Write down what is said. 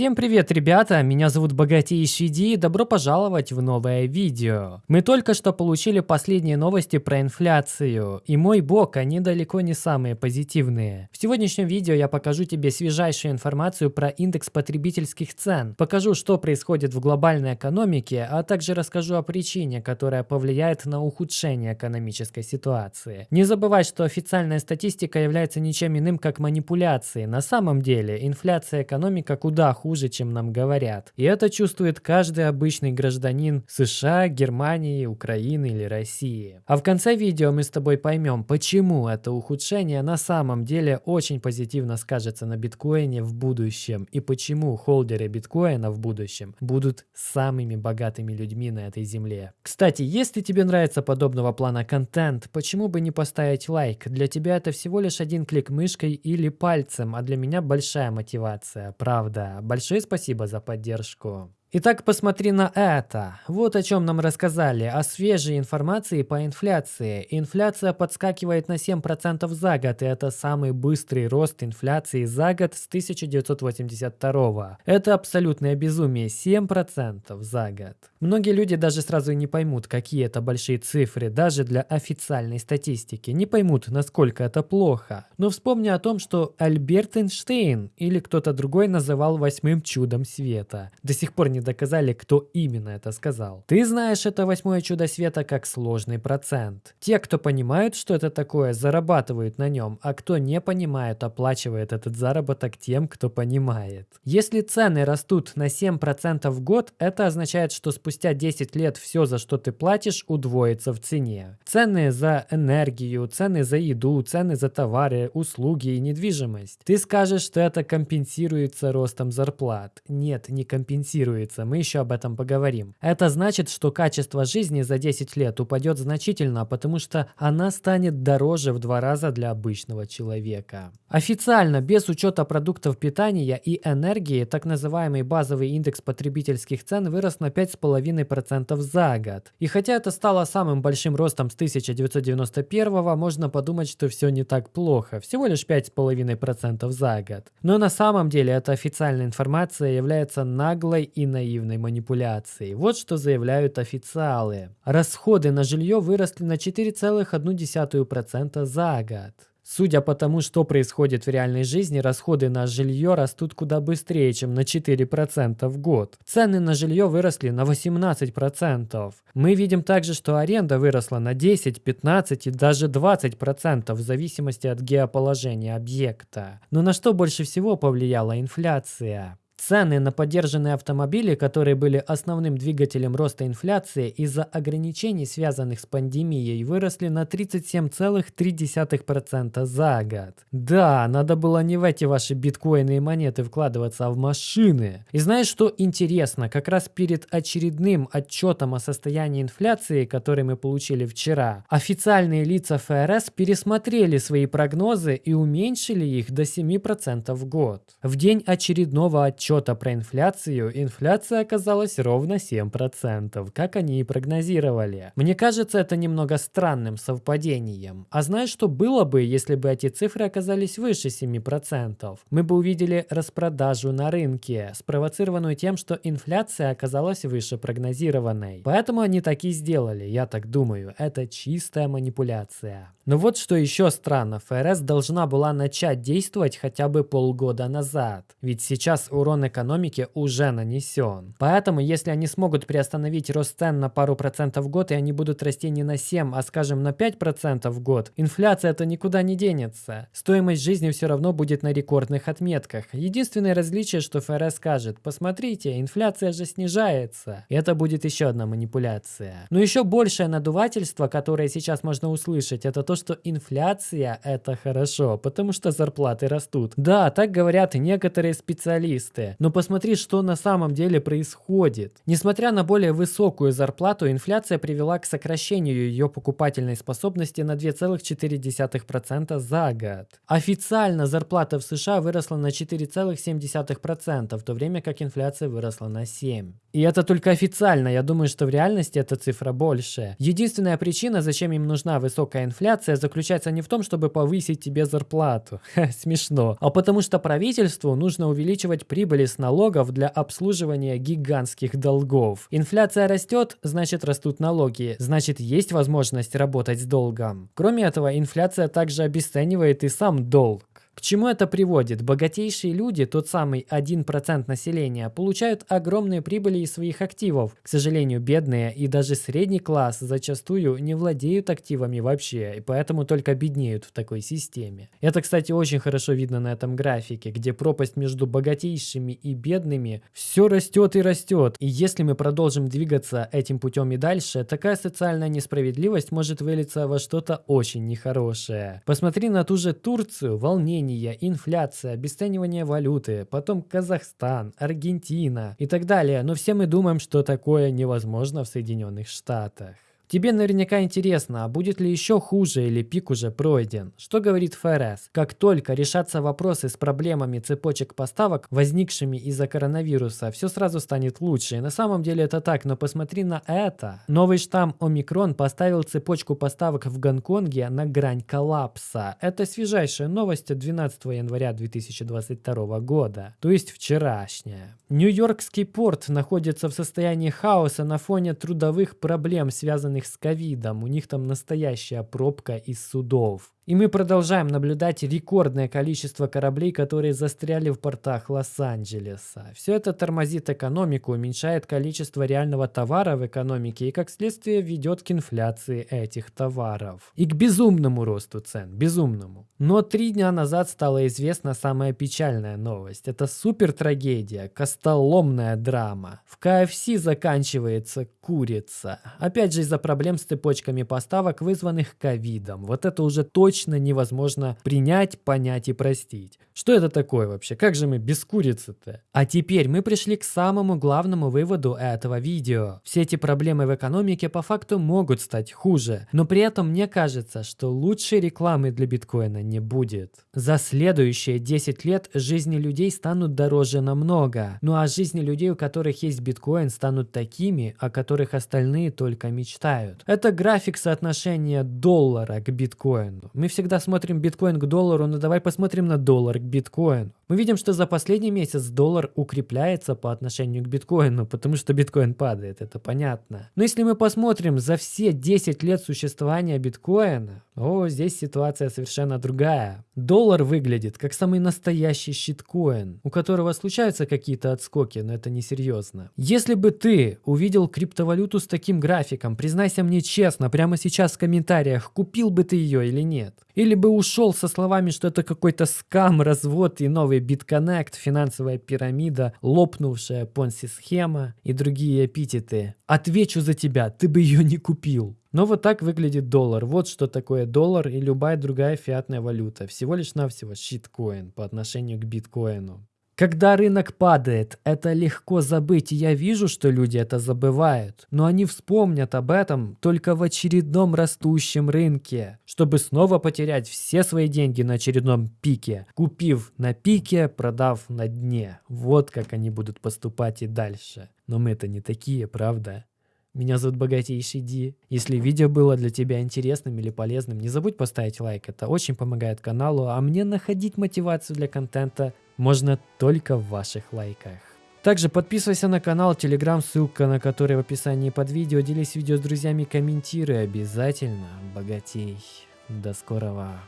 Всем привет, ребята! Меня зовут Богатейший Ди и добро пожаловать в новое видео. Мы только что получили последние новости про инфляцию, и мой бог, они далеко не самые позитивные. В сегодняшнем видео я покажу тебе свежайшую информацию про индекс потребительских цен, покажу, что происходит в глобальной экономике, а также расскажу о причине, которая повлияет на ухудшение экономической ситуации. Не забывай, что официальная статистика является ничем иным, как манипуляцией. На самом деле, инфляция экономика куда хуже, чем нам говорят. И это чувствует каждый обычный гражданин США, Германии, Украины или России. А в конце видео мы с тобой поймем, почему это ухудшение на самом деле очень позитивно скажется на биткоине в будущем и почему холдеры биткоина в будущем будут самыми богатыми людьми на этой земле. Кстати, если тебе нравится подобного плана контент, почему бы не поставить лайк? Для тебя это всего лишь один клик мышкой или пальцем, а для меня большая мотивация, правда. Большое спасибо за поддержку. Итак, посмотри на это. Вот о чем нам рассказали, о свежей информации по инфляции. Инфляция подскакивает на 7% за год, и это самый быстрый рост инфляции за год с 1982 Это абсолютное безумие, 7% за год. Многие люди даже сразу не поймут, какие это большие цифры, даже для официальной статистики. Не поймут, насколько это плохо. Но вспомни о том, что Альберт Эйнштейн или кто-то другой называл восьмым чудом света. До сих пор не не доказали, кто именно это сказал. Ты знаешь это восьмое чудо света как сложный процент. Те, кто понимают, что это такое, зарабатывают на нем, а кто не понимает, оплачивает этот заработок тем, кто понимает. Если цены растут на 7% в год, это означает, что спустя 10 лет все, за что ты платишь, удвоится в цене. Цены за энергию, цены за еду, цены за товары, услуги и недвижимость. Ты скажешь, что это компенсируется ростом зарплат. Нет, не компенсируется снизится, мы еще об этом поговорим. Это значит, что качество жизни за 10 лет упадет значительно, потому что она станет дороже в два раза для обычного человека. Официально, без учета продуктов питания и энергии, так называемый базовый индекс потребительских цен вырос на 5,5% за год. И хотя это стало самым большим ростом с 1991 можно подумать, что все не так плохо, всего лишь 5,5% за год. Но на самом деле эта официальная информация является наглой и наивной манипуляцией. Вот что заявляют официалы. Расходы на жилье выросли на 4,1% за год. Судя по тому, что происходит в реальной жизни, расходы на жилье растут куда быстрее, чем на 4% в год. Цены на жилье выросли на 18%. Мы видим также, что аренда выросла на 10, 15 и даже 20% в зависимости от геоположения объекта. Но на что больше всего повлияла инфляция? Цены на поддержанные автомобили, которые были основным двигателем роста инфляции из-за ограничений, связанных с пандемией, выросли на 37,3% за год. Да, надо было не в эти ваши биткоины и монеты вкладываться, а в машины. И знаешь, что интересно? Как раз перед очередным отчетом о состоянии инфляции, который мы получили вчера, официальные лица ФРС пересмотрели свои прогнозы и уменьшили их до 7% в год. В день очередного отчета отчета про инфляцию, инфляция оказалась ровно 7%, как они и прогнозировали. Мне кажется это немного странным совпадением. А знаешь, что было бы, если бы эти цифры оказались выше 7%? Мы бы увидели распродажу на рынке, спровоцированную тем, что инфляция оказалась выше прогнозированной. Поэтому они так и сделали, я так думаю. Это чистая манипуляция. Но вот что еще странно, ФРС должна была начать действовать хотя бы полгода назад. Ведь сейчас урон урон экономике уже нанесен. Поэтому, если они смогут приостановить рост цен на пару процентов в год, и они будут расти не на 7, а скажем на 5% в год, инфляция это никуда не денется. Стоимость жизни все равно будет на рекордных отметках. Единственное различие, что ФРС скажет, посмотрите, инфляция же снижается. И это будет еще одна манипуляция. Но еще большее надувательство, которое сейчас можно услышать, это то, что инфляция это хорошо, потому что зарплаты растут. Да, так говорят некоторые специалисты. Но посмотри, что на самом деле происходит. Несмотря на более высокую зарплату, инфляция привела к сокращению ее покупательной способности на 2,4% за год. Официально зарплата в США выросла на 4,7%, в то время как инфляция выросла на 7%. И это только официально, я думаю, что в реальности эта цифра больше. Единственная причина, зачем им нужна высокая инфляция, заключается не в том, чтобы повысить тебе зарплату. Смешно. А потому что правительству нужно увеличивать прибыль прибыли с налогов для обслуживания гигантских долгов. Инфляция растет, значит растут налоги, значит есть возможность работать с долгом. Кроме этого, инфляция также обесценивает и сам долг. К чему это приводит? Богатейшие люди, тот самый 1% населения, получают огромные прибыли из своих активов. К сожалению, бедные и даже средний класс зачастую не владеют активами вообще, и поэтому только беднеют в такой системе. Это, кстати, очень хорошо видно на этом графике, где пропасть между богатейшими и бедными все растет и растет. И если мы продолжим двигаться этим путем и дальше, такая социальная несправедливость может вылиться во что-то очень нехорошее. Посмотри на ту же Турцию, волнение изменения, инфляция, обесценивание валюты, потом Казахстан, Аргентина и так далее. Но все мы думаем, что такое невозможно в Соединенных Штатах. Тебе наверняка интересно, а будет ли еще хуже или пик уже пройден? Что говорит ФРС? Как только решатся вопросы с проблемами цепочек поставок, возникшими из-за коронавируса, все сразу станет лучше. И на самом деле это так, но посмотри на это. Новый штамм Омикрон поставил цепочку поставок в Гонконге на грань коллапса. Это свежайшая новость от 12 января 2022 года, то есть вчерашняя. Нью-Йоркский порт находится в состоянии хаоса на фоне трудовых проблем, связанных связанных с ковидом. У них там настоящая пробка из судов. И мы продолжаем наблюдать рекордное количество кораблей, которые застряли в портах Лос-Анджелеса. Все это тормозит экономику, уменьшает количество реального товара в экономике и, как следствие, ведет к инфляции этих товаров. И к безумному росту цен, безумному. Но три дня назад стала известна самая печальная новость. Это супер трагедия, костоломная драма. В КФС заканчивается курица. Опять же из-за проблем с цепочками поставок, вызванных ковидом. Вот это уже точно точно невозможно принять, понять и простить. Что это такое вообще? Как же мы без курицы-то? А теперь мы пришли к самому главному выводу этого видео. Все эти проблемы в экономике по факту могут стать хуже, но при этом мне кажется, что лучшей рекламы для биткоина не будет. За следующие 10 лет жизни людей станут дороже намного, ну а жизни людей, у которых есть биткоин, станут такими, о которых остальные только мечтают. Это график соотношения доллара к биткоину. Мы всегда смотрим биткоин к доллару, но давай посмотрим на доллар к биткоину. Мы видим, что за последний месяц доллар укрепляется по отношению к биткоину, потому что биткоин падает, это понятно. Но если мы посмотрим за все 10 лет существования биткоина, о, здесь ситуация совершенно другая. Доллар выглядит как самый настоящий щиткоин, у которого случаются какие-то отскоки, но это несерьезно. Если бы ты увидел криптовалюту с таким графиком, признайся мне честно, прямо сейчас в комментариях, купил бы ты ее или нет. Или бы ушел со словами, что это какой-то скам, развод и новый BitConnect, финансовая пирамида, лопнувшая понси-схема и другие эпитеты. Отвечу за тебя, ты бы ее не купил. Но вот так выглядит доллар. Вот что такое доллар и любая другая фиатная валюта. Всего лишь навсего щиткоин по отношению к биткоину. Когда рынок падает, это легко забыть, и я вижу, что люди это забывают. Но они вспомнят об этом только в очередном растущем рынке, чтобы снова потерять все свои деньги на очередном пике, купив на пике, продав на дне. Вот как они будут поступать и дальше. Но мы-то не такие, правда? Меня зовут Богатейший Ди. Если видео было для тебя интересным или полезным, не забудь поставить лайк, это очень помогает каналу, а мне находить мотивацию для контента можно только в ваших лайках. Также подписывайся на канал, телеграм, ссылка на который в описании под видео. Делись видео с друзьями, комментируй обязательно. Богатей. До скорого.